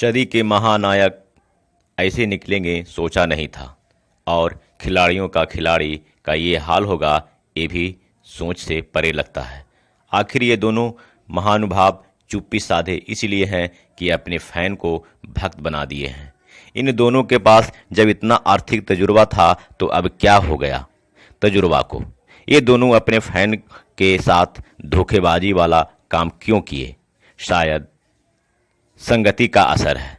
सदी के महानायक ऐसे निकलेंगे, सोचा नहीं था। और खिलाड़ियों का खिलाड़ी का ये हाल होगा, ये भी सोच से परे लगता है। आखिर ये दोनों महानुभाव चुप्पी साधे इसलिए हैं कि अपने फ़ैन को भक्त बना दिए हैं। इन दोनों के पास जब इतना आर्थिक तजुर्बा था तो अब क्या हो गया? तजुर्बा को। ये दोनों अपने फ़ैन के साथ धोखेबाजी वाला काम क्यों किए? शायद संगति का असर है।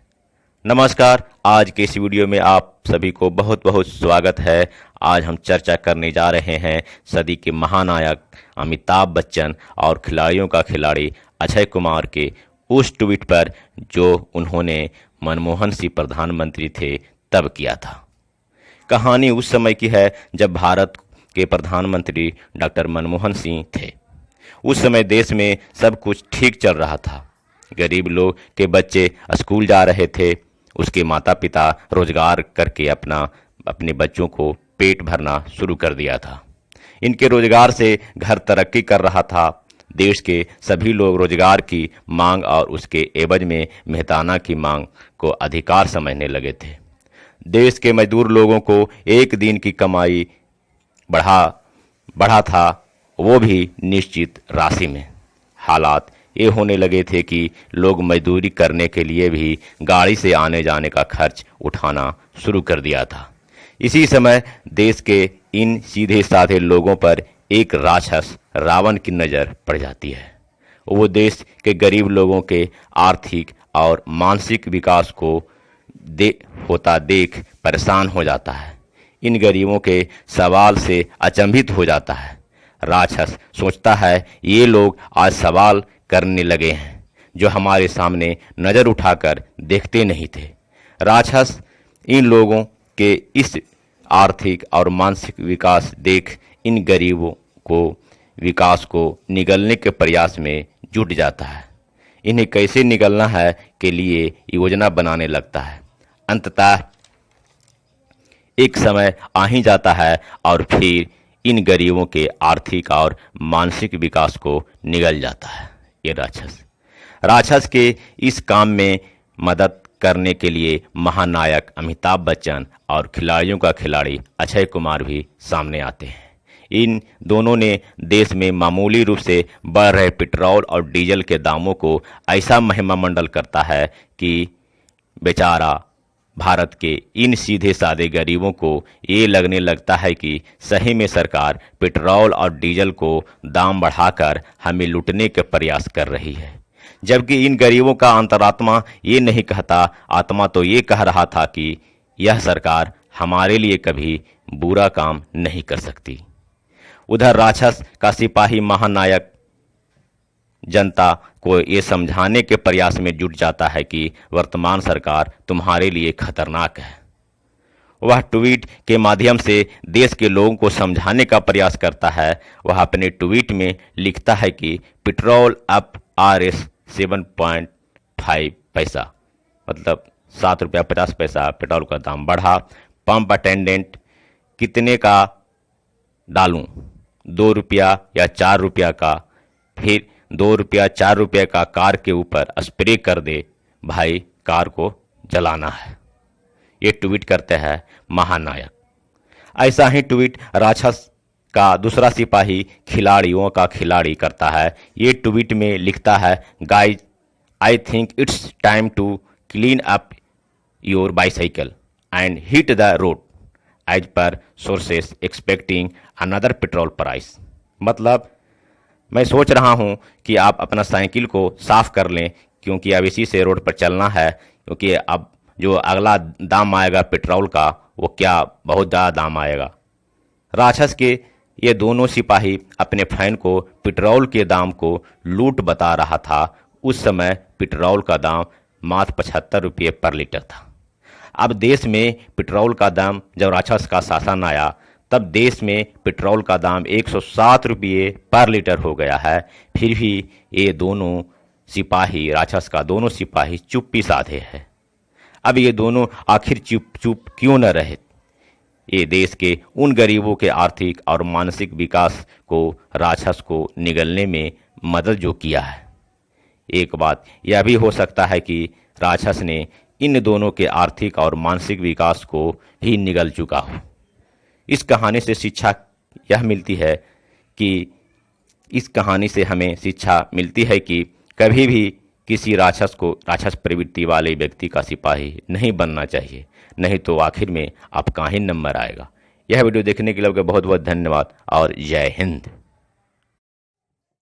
नमस्कार, आज के इस वीडियो में आप सभी को बहुत बहुत स्वागत है। आज हम चर्चा करने जा रहे हैं सदी के महानायक अमिताभ बच्चन और खिलाड़ियों का खिलाड़ी अक्षय कुमार के उस ट्वीट पर जो उन्होंने मनमोहन सिंह प्रधानमंत्री थे तब किया था। कहानी उस समय की है जब भारत के प्रधानमंत्री डॉक्टर मनमोहन सिंह थे। उस समय देश में सब कुछ ठीक चल रहा था। गरीब लोग के बच्चे स्कूल जा रहे थे, उसके माता पिता रोज़गार करके अपना, अपने बच्चों को पेट भरना शुरू कर दिया था। इनके रोज़गार से घर तरक्की कर रहा था। देश के सभी लोग रोज़गार की मांग और उसके एवज में मेहताना की मांग को अधिकार समझने लगे थे। देश के मजदूर लोगों को एक दिन की कमाई बढ़ा बढ़ा था, वो भी निश्चित राशि में। हालात ये होने लगे थे कि लोग मजदूरी करने के लिए भी गाड़ी से आने जाने का खर्च उठाना शुरू कर दिया था। इसी समय देश के इन सीधे साधे लोगों पर एक राक्षस रावण की नज़र पड़ जाती है। वो देश के गरीब लोगों के आर्थिक और मानसिक विकास को दे, होता देख परेशान हो जाता है। इन गरीबों के सवाल से अचंभित हो जाता है। राक्षस सोचता है, ये लोग आज सवाल करने लगे हैं, जो हमारे सामने नज़र उठाकर देखते नहीं थे। राक्षस, इन लोगों के इस आर्थिक और मानसिक विकास देख इन गरीबों को, विकास को निगलने के प्रयास में जुट जाता है। इन्हें कैसे निगलना है के लिए योजना बनाने लगता है। अंततः एक समय आ ही जाता है और फिर इन गरीबों के आर्थिक और मानसिक विकास को निगल जाता है। ये राक्षस। राक्षस के इस काम में मदद करने के लिए महानायक अमिताभ बच्चन और खिलाड़ियों का खिलाड़ी अक्षय कुमार भी सामने आते हैं। इन दोनों ने देश में मामूली रूप से बढ़ रहे पेट्रोल और डीजल के दामों को ऐसा महिमामंडल करता है कि बेचारा भारत के इन सीधे साधे गरीबों को ये लगने लगता है कि सही में सरकार पेट्रोल और डीजल को दाम बढ़ाकर हमें लूटने के प्रयास कर रही है। जबकि इन गरीबों का अंतरात्मा ये नहीं कहता, आत्मा तो ये कह रहा था कि यह सरकार हमारे लिए कभी बुरा काम नहीं कर सकती। उधर राक्षस का सिपाही महानायक जनता को ये समझाने के प्रयास में जुट जाता है कि वर्तमान सरकार तुम्हारे लिए खतरनाक है। वह ट्वीट के माध्यम से देश के लोगों को समझाने का प्रयास करता है। वह अपने ट्वीट में लिखता है कि petrol up R S seven point five पैसा मतलब सात रुपया पचास पैसा पेट्रोल का दाम बढ़ा। पंप अटेंडेंट कितने का डालूं? दो रुपया या चार रुपया का? फिर दो रुपया, चार रुपये का कार के ऊपर स्प्रे कर दे, भाई, कार को जलाना है। ये ट्वीट करते हैं महानायक। ऐसा ही ट्वीट राक्षस का दूसरा सिपाही खिलाड़ियों का खिलाड़ी करता है। ये ट्वीट में लिखता है guys I think it's time to clean up your bicycle and hit the road as per sources expecting another petrol price मतलब मैं सोच रहा हूँ कि आप अपना साइकिल को साफ़ कर लें, क्योंकि अब इसी से रोड पर चलना है, क्योंकि अब जो अगला दाम आएगा पेट्रोल का, वो क्या बहुत ज़्यादा दाम आएगा। राक्षस के ये दोनों सिपाही अपने फ़ैन को पेट्रोल के दाम को लूट बता रहा था। उस समय पेट्रोल का दाम मात्र पचहत्तर रुपये पर लीटर था। अब देश में पेट्रोल का दाम जब राक्षस का शासन आया तब देश में पेट्रोल का दाम एक सौ सात रुपये पर लीटर हो गया है। फिर भी ये दोनों सिपाही, राक्षस का दोनों सिपाही चुप्पी साधे हैं। अब ये दोनों आखिर चुप चुप क्यों न रहे? ये देश के उन गरीबों के आर्थिक और मानसिक विकास को, राक्षस को निगलने में मदद जो किया है। एक बात यह भी हो सकता है कि राक्षस ने इन दोनों के आर्थिक और मानसिक विकास को भी निगल चुका हो। इस कहानी से शिक्षा यह मिलती है कि इस कहानी से हमें शिक्षा मिलती है कि कभी भी किसी राक्षस को, राक्षस प्रवृत्ति वाले व्यक्ति का सिपाही नहीं बनना चाहिए। नहीं तो आखिर में आपका ही नंबर आएगा। यह वीडियो देखने के लिए आपका बहुत बहुत धन्यवाद और जय हिंद।